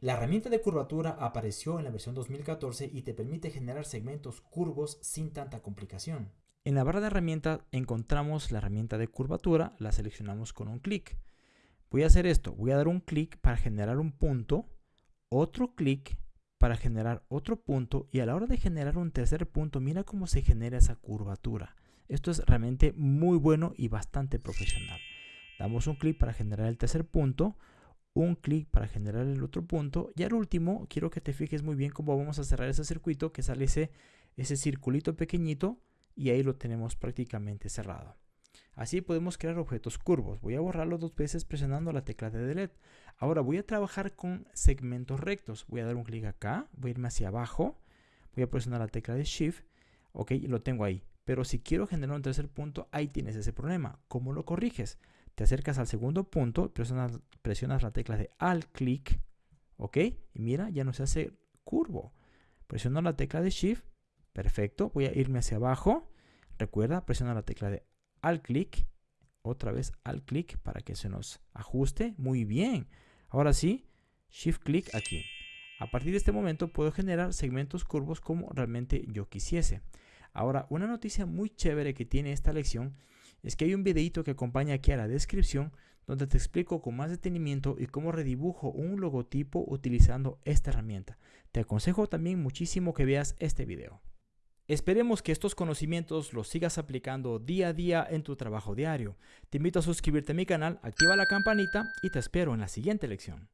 La herramienta de curvatura apareció en la versión 2014 y te permite generar segmentos curvos sin tanta complicación. En la barra de herramientas encontramos la herramienta de curvatura, la seleccionamos con un clic. Voy a hacer esto, voy a dar un clic para generar un punto, otro clic para generar otro punto y a la hora de generar un tercer punto, mira cómo se genera esa curvatura. Esto es realmente muy bueno y bastante profesional. Damos un clic para generar el tercer punto, un clic para generar el otro punto y al último quiero que te fijes muy bien cómo vamos a cerrar ese circuito que sale ese, circulito pequeñito y ahí lo tenemos prácticamente cerrado. Así podemos crear objetos curvos. Voy a borrarlo dos veces presionando la tecla de Delete. Ahora voy a trabajar con segmentos rectos. Voy a dar un clic acá, voy a irme hacia abajo, voy a presionar la tecla de Shift, ok, lo tengo ahí. Pero si quiero generar un tercer punto, ahí tienes ese problema. ¿Cómo lo corriges? Te acercas al segundo punto, presionas, presionas la tecla de Alt clic, ok, y mira, ya no se hace curvo. Presiono la tecla de Shift, perfecto, voy a irme hacia abajo. Recuerda, presiona la tecla de al clic, otra vez al clic para que se nos ajuste. Muy bien. Ahora sí, shift clic aquí. A partir de este momento puedo generar segmentos curvos como realmente yo quisiese. Ahora, una noticia muy chévere que tiene esta lección es que hay un videito que acompaña aquí a la descripción donde te explico con más detenimiento y cómo redibujo un logotipo utilizando esta herramienta. Te aconsejo también muchísimo que veas este video. Esperemos que estos conocimientos los sigas aplicando día a día en tu trabajo diario. Te invito a suscribirte a mi canal, activa la campanita y te espero en la siguiente lección.